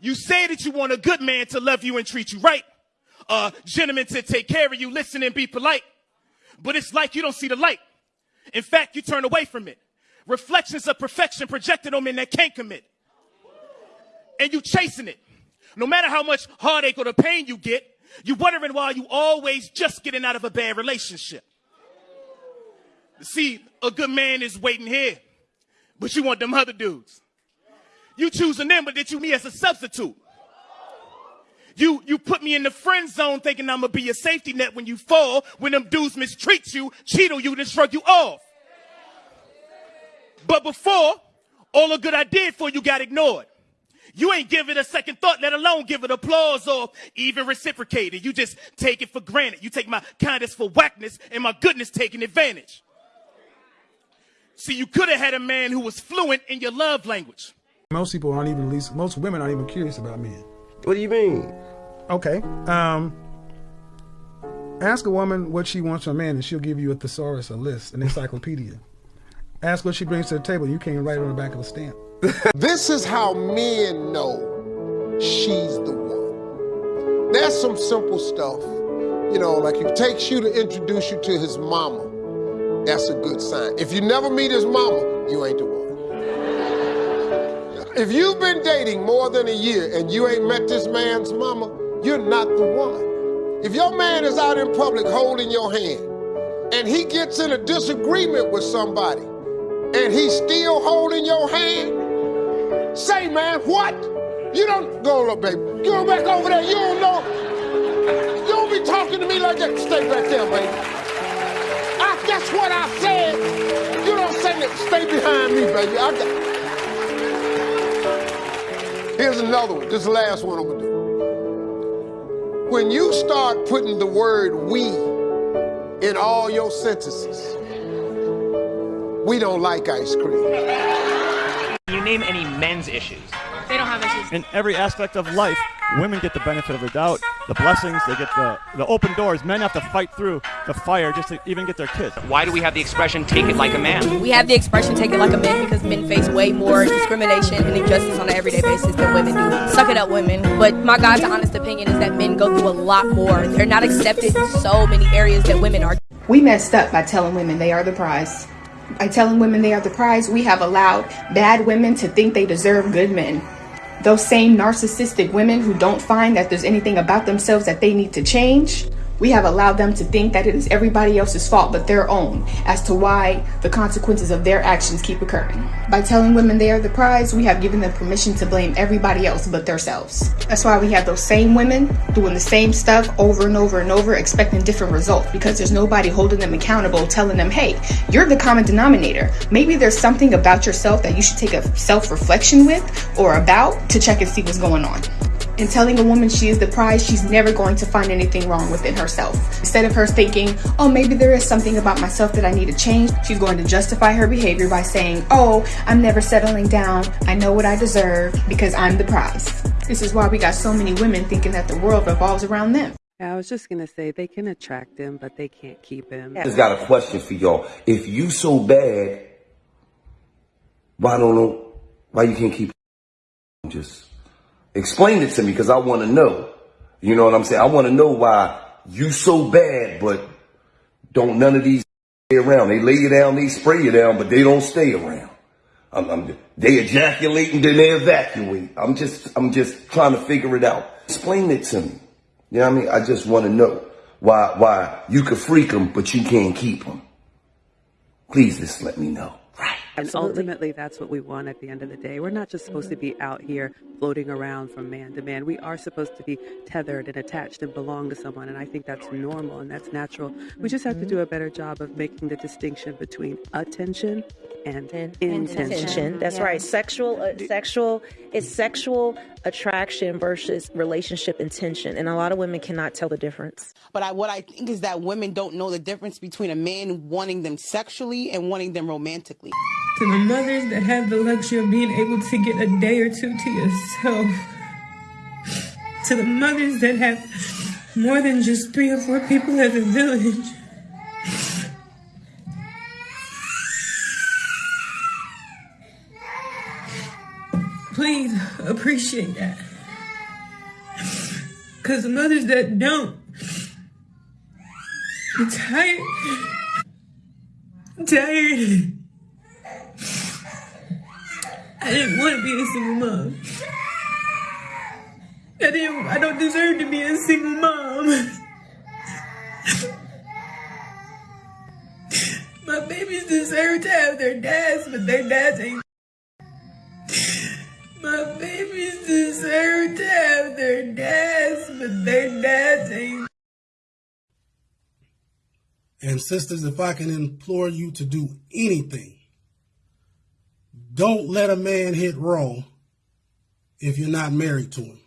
You say that you want a good man to love you and treat you right. A gentleman to take care of you, listen and be polite. But it's like you don't see the light. In fact, you turn away from it. Reflections of perfection projected on men that can't commit. And you chasing it. No matter how much heartache or the pain you get, you wondering why you always just getting out of a bad relationship. See, a good man is waiting here, but you want them other dudes. You choosing them, but they choose me as a substitute. You, you put me in the friend zone thinking I'm gonna be your safety net when you fall, when them dudes mistreat you, cheat on you, then shrug you off. But before, all the good I did for you got ignored. You ain't give it a second thought, let alone give it applause or even reciprocate it. You just take it for granted. You take my kindness for whackness and my goodness taking advantage. See, you could have had a man who was fluent in your love language. Most people aren't even, least, most women aren't even curious about men. What do you mean? Okay. Um, ask a woman what she wants from a man, and she'll give you a thesaurus, a list, an encyclopedia. Ask what she brings to the table. You can't write it on the back of a stamp. this is how men know she's the one. There's some simple stuff. You know, like if it takes you to introduce you to his mama, that's a good sign. If you never meet his mama, you ain't the one. If you've been dating more than a year and you ain't met this man's mama, you're not the one. If your man is out in public holding your hand and he gets in a disagreement with somebody and he's still holding your hand, say, man, what? You don't go, look, baby. Go back over there. You don't know. You don't be talking to me like that. Stay back there, baby. I, that's what I said. You don't say that. Stay behind me, baby. I got, Here's another one. This is the last one I'm gonna do. When you start putting the word we in all your sentences, we don't like ice cream. You name any men's issues. They don't have issues. In every aspect of life, women get the benefit of the doubt, the blessings, they get the, the open doors. Men have to fight through the fire just to even get their kids. Why do we have the expression take it like a man? We have the expression take it like a man because men face way more discrimination and injustice on an everyday basis than women do. Suck it up, women. But my God's honest opinion is that men go through a lot more. They're not accepted in so many areas that women are. We messed up by telling women they are the prize. By telling women they are the prize, we have allowed bad women to think they deserve good men. Those same narcissistic women who don't find that there's anything about themselves that they need to change, we have allowed them to think that it is everybody else's fault but their own as to why the consequences of their actions keep occurring. By telling women they are the prize, we have given them permission to blame everybody else but themselves. That's why we have those same women doing the same stuff over and over and over, expecting different results because there's nobody holding them accountable, telling them, hey, you're the common denominator. Maybe there's something about yourself that you should take a self reflection with or about to check and see what's going on. In telling a woman she is the prize, she's never going to find anything wrong within herself. Instead of her thinking, oh, maybe there is something about myself that I need to change, she's going to justify her behavior by saying, oh, I'm never settling down. I know what I deserve because I'm the prize. This is why we got so many women thinking that the world revolves around them. I was just gonna say they can attract him, but they can't keep him. I just got a question for y'all. If you so bad, why don't know why you can't keep him? just Explain it to me because I want to know. You know what I'm saying? I want to know why you so bad, but don't none of these stay around. They lay you down, they spray you down, but they don't stay around. I'm, I'm, they ejaculate and then they evacuate. I'm just, I'm just trying to figure it out. Explain it to me. You know what I mean? I just want to know why, why you could freak them, but you can't keep them. Please just let me know. Right. And ultimately, that's what we want at the end of the day. We're not just supposed to be out here floating around from man to man. We are supposed to be tethered and attached and belong to someone. And I think that's normal and that's natural. We just have to mm-hmm. do a better job of making the distinction between attention and intention. intention. That's yeah. right. Sexual, uh, sexual is sexual attraction versus relationship intention, and a lot of women cannot tell the difference. But I, what I think is that women don't know the difference between a man wanting them sexually and wanting them romantically. To the mothers that have the luxury of being able to get a day or two to yourself. To the mothers that have more than just three or four people at the village. Please appreciate that. Because the mothers that don't, I'm tired. I'm tired. I didn't want to be a single mom. I didn't. I don't deserve to be a single mom. My babies deserve to have their dads, but their dads ain't. Deserve to have their dads, but their dads ain't. And sisters, if I can implore you to do anything, don't let a man hit wrong if you're not married to him.